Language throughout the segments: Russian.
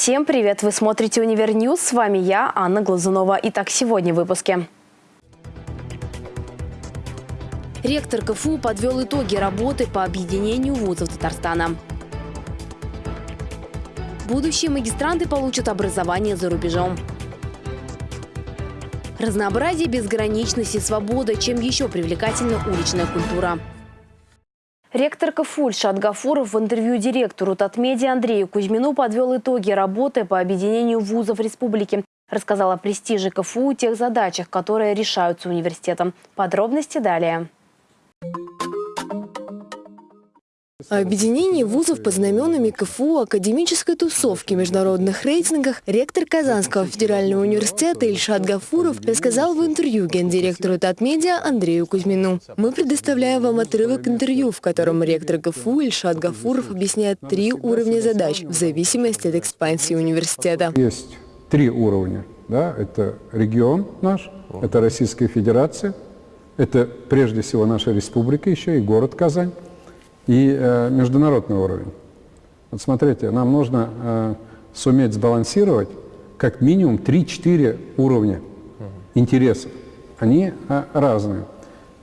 Всем привет! Вы смотрите «Универ News». С вами я, Анна Глазунова. Итак, сегодня в выпуске. Ректор КФУ подвел итоги работы по объединению вузов Татарстана. Будущие магистранты получат образование за рубежом. Разнообразие, безграничность и свобода. Чем еще привлекательна уличная культура? Ректор КФУ Ильшат в интервью директору Татмедиа Андрею Кузьмину подвел итоги работы по объединению вузов республики. Рассказал о престиже КФУ тех задачах, которые решаются университетом. Подробности далее. О объединении вузов под знаменами КФУ, академической тусовки, международных рейтингах ректор Казанского федерального университета Ильшат Гафуров рассказал в интервью гендиректору Татмедиа Андрею Кузьмину. Мы предоставляем вам отрывок интервью, в котором ректор КФУ Ильшат Гафуров объясняет три уровня задач в зависимости от экспансии университета. Есть три уровня. Да? Это регион наш, это Российская Федерация, это прежде всего наша республика еще и город Казань и э, международный уровень. Вот смотрите, нам нужно э, суметь сбалансировать как минимум 3-4 уровня интересов. Они э, разные.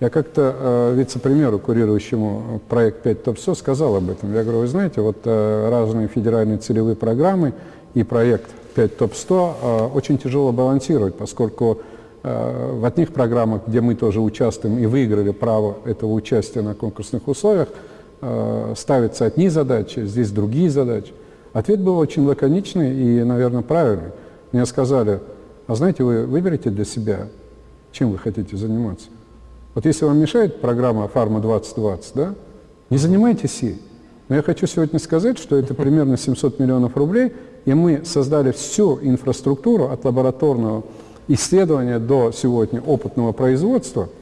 Я как-то э, вице-премьеру, курирующему проект 5 ТОПСО, сказал об этом. Я говорю, вы знаете, вот э, разные федеральные целевые программы и проект 5 ТОП-100 э, очень тяжело балансировать, поскольку э, в одних программах, где мы тоже участвуем и выиграли право этого участия на конкурсных условиях, ставятся одни задачи, здесь другие задачи. Ответ был очень лаконичный и, наверное, правильный. Мне сказали, а знаете, вы выберите для себя, чем вы хотите заниматься. Вот если вам мешает программа «Фарма 2020», да, не занимайтесь ей. Но я хочу сегодня сказать, что это примерно 700 миллионов рублей, и мы создали всю инфраструктуру от лабораторного исследования до сегодня опытного производства –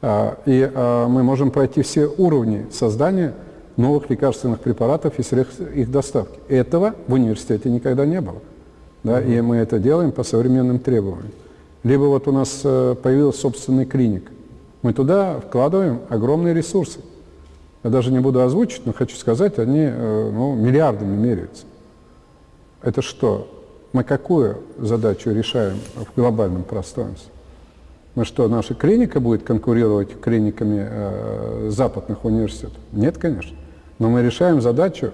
и а, мы можем пройти все уровни создания новых лекарственных препаратов и средств их доставки. Этого в университете никогда не было. Да, и мы это делаем по современным требованиям. Либо вот у нас э, появилась собственная клиника. Мы туда вкладываем огромные ресурсы. Я даже не буду озвучить, но хочу сказать, они э, ну, миллиардами меряются. Это что? Мы какую задачу решаем в глобальном пространстве? Ну что, наша клиника будет конкурировать клиниками э, западных университетов? Нет, конечно. Но мы решаем задачу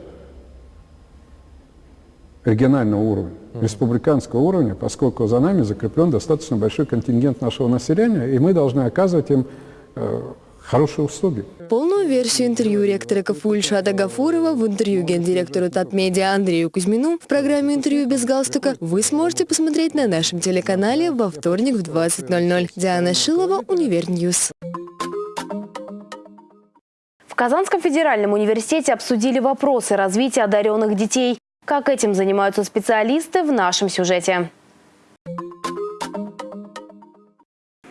регионального уровня, республиканского уровня, поскольку за нами закреплен достаточно большой контингент нашего населения, и мы должны оказывать им э, хорошие услуги. Полную версию интервью ректора КФУ Ильшата Гафурова в интервью гендиректору Татмедиа Андрею Кузьмину в программе «Интервью без галстука» вы сможете посмотреть на нашем телеканале во вторник в 20.00. Диана Шилова, Универ News. В Казанском федеральном университете обсудили вопросы развития одаренных детей. Как этим занимаются специалисты в нашем сюжете.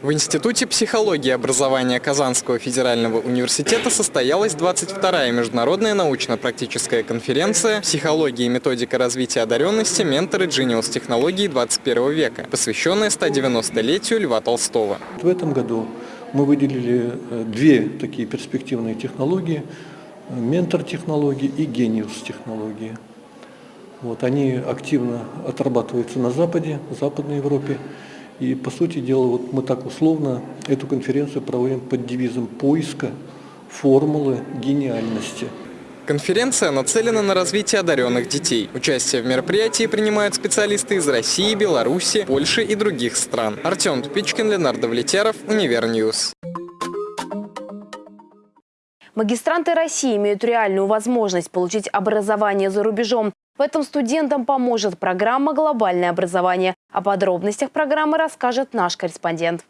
В Институте психологии образования Казанского федерального университета состоялась 22-я международная научно-практическая конференция «Психология и методика развития одаренности. Менторы Genius технологий 21 века», посвященная 190-летию Льва Толстого. В этом году мы выделили э, две такие перспективные технологии – ментор-технологии и гениус-технологии. Вот, они активно отрабатываются на Западе, в Западной Европе. И, по сути дела, вот мы так условно эту конференцию проводим под девизом поиска формулы гениальности. Конференция нацелена на развитие одаренных детей. Участие в мероприятии принимают специалисты из России, Беларуси, Польши и других стран. Артем Тупичкин, Ленардо Влетяров, Универ News. Магистранты России имеют реальную возможность получить образование за рубежом. В этом студентам поможет программа «Глобальное образование». О подробностях программы расскажет наш корреспондент.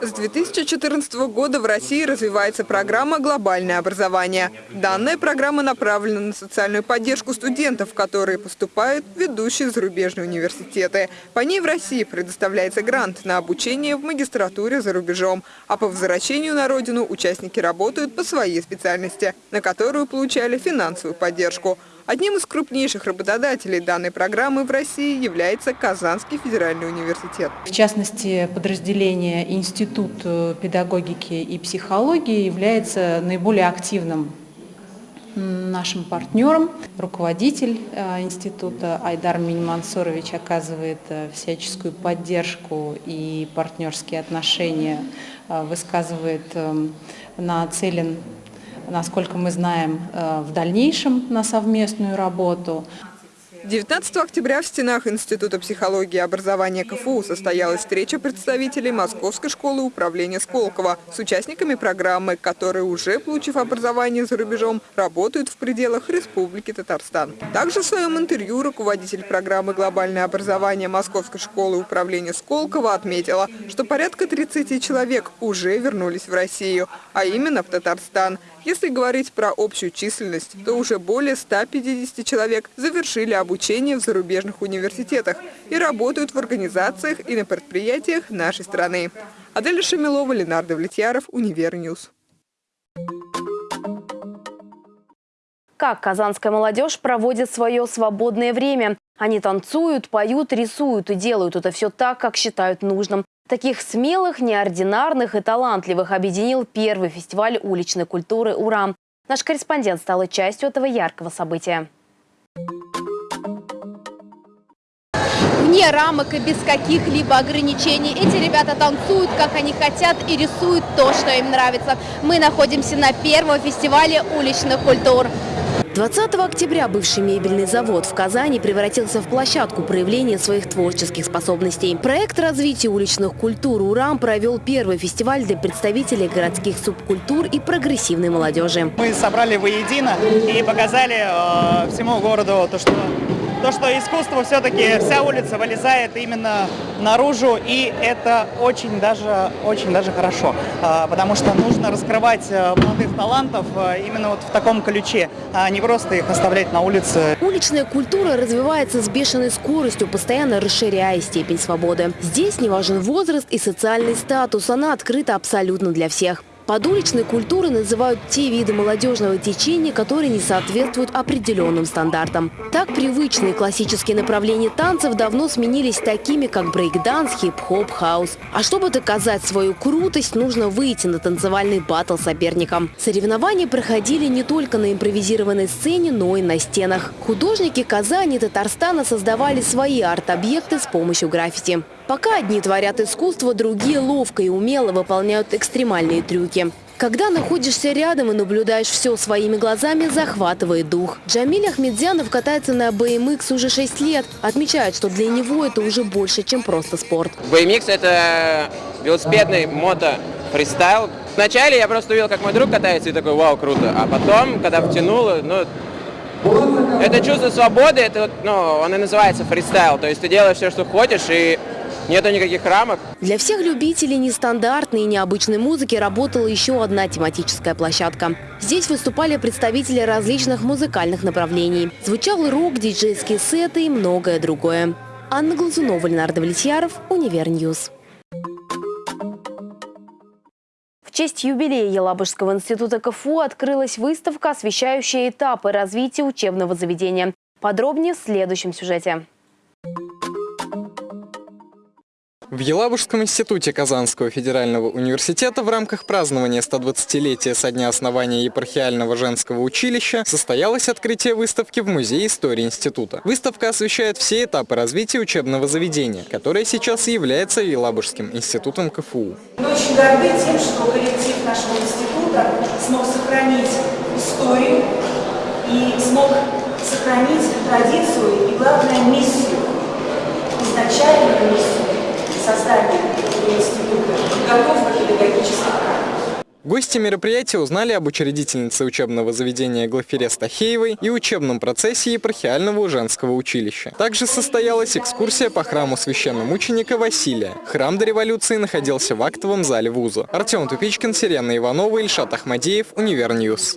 С 2014 года в России развивается программа «Глобальное образование». Данная программа направлена на социальную поддержку студентов, которые поступают в ведущие зарубежные университеты. По ней в России предоставляется грант на обучение в магистратуре за рубежом, а по возвращению на родину участники работают по своей специальности, на которую получали финансовую поддержку – Одним из крупнейших работодателей данной программы в России является Казанский федеральный университет. В частности, подразделение Институт э, педагогики и психологии является наиболее активным нашим партнерам. Руководитель э, института Айдар Минимансурович оказывает э, всяческую поддержку и партнерские отношения, высказывает эм, нацелен, насколько мы знаем, в дальнейшем на совместную работу. 19 октября в стенах Института психологии и образования КФУ состоялась встреча представителей Московской школы управления Сколково с участниками программы, которые уже, получив образование за рубежом, работают в пределах Республики Татарстан. Также в своем интервью руководитель программы «Глобальное образование» Московской школы управления Сколково отметила, что порядка 30 человек уже вернулись в Россию, а именно в Татарстан – если говорить про общую численность, то уже более 150 человек завершили обучение в зарубежных университетах и работают в организациях и на предприятиях нашей страны. Аделя Шамилова, Ленардо Влетьяров, Универ News. Как казанская молодежь проводит свое свободное время? Они танцуют, поют, рисуют и делают это все так, как считают нужным. Таких смелых, неординарных и талантливых объединил первый фестиваль уличной культуры «Урам». Наш корреспондент стал частью этого яркого события. Вне рамок и без каких-либо ограничений эти ребята танцуют, как они хотят и рисуют то, что им нравится. Мы находимся на первом фестивале уличных культур. 20 октября бывший мебельный завод в Казани превратился в площадку проявления своих творческих способностей. Проект развития уличных культур «Урам» провел первый фестиваль для представителей городских субкультур и прогрессивной молодежи. Мы собрали воедино и показали э, всему городу то, что то, что искусство все-таки вся улица вылезает именно наружу, и это очень даже, очень даже хорошо, а, потому что нужно раскрывать э, молодых талантов э, именно вот в таком ключе, а не просто их оставлять на улице. Уличная культура развивается с бешеной скоростью, постоянно расширяя степень свободы. Здесь не важен возраст и социальный статус, она открыта абсолютно для всех. Под уличной культурой называют те виды молодежного течения, которые не соответствуют определенным стандартам. Так привычные классические направления танцев давно сменились такими, как брейкданс, хип-хоп, хаус. А чтобы доказать свою крутость, нужно выйти на танцевальный батл соперникам. Соревнования проходили не только на импровизированной сцене, но и на стенах. Художники Казани и Татарстана создавали свои арт-объекты с помощью граффити. Пока одни творят искусство, другие ловко и умело выполняют экстремальные трюки. Когда находишься рядом и наблюдаешь все своими глазами, захватывает дух. Джамиль Ахмедзянов катается на BMX уже 6 лет. Отмечает, что для него это уже больше, чем просто спорт. BMX – это велосипедный мото-фристайл. Вначале я просто увидел, как мой друг катается, и такой, вау, круто. А потом, когда втянул, ну, это чувство свободы, это, ну, он и называется фристайл. То есть ты делаешь все, что хочешь, и Нету никаких рамок. Для всех любителей нестандартной и необычной музыки работала еще одна тематическая площадка. Здесь выступали представители различных музыкальных направлений. Звучал рок, диджейские сеты и многое другое. Анна Глазунова, Ленардо Влетьяров, Универ News. В честь юбилея Елабужского института КФУ открылась выставка, освещающая этапы развития учебного заведения. Подробнее в следующем сюжете. В Елабужском институте Казанского федерального университета в рамках празднования 120-летия со дня основания епархиального женского училища состоялось открытие выставки в Музее истории института. Выставка освещает все этапы развития учебного заведения, которое сейчас является Елабужским институтом КФУ. Мы очень горды тем, что коллектив нашего института смог сохранить историю и смог сохранить традицию и, главное, миссию, изначальную миссию создания института подготовки педагогических Гости мероприятия узнали об учредительнице учебного заведения Глафире Стахеевой и учебном процессе епархиального женского училища. Также состоялась экскурсия по храму священномученика Василия. Храм до революции находился в актовом зале вуза. Артем Тупичкин, Сирена Иванова, Ильшат Ахмадеев, Универ News.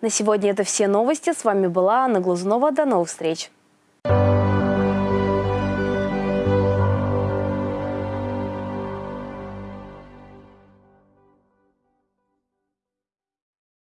На сегодня это все новости. С вами была Анна Глазунова. До новых встреч.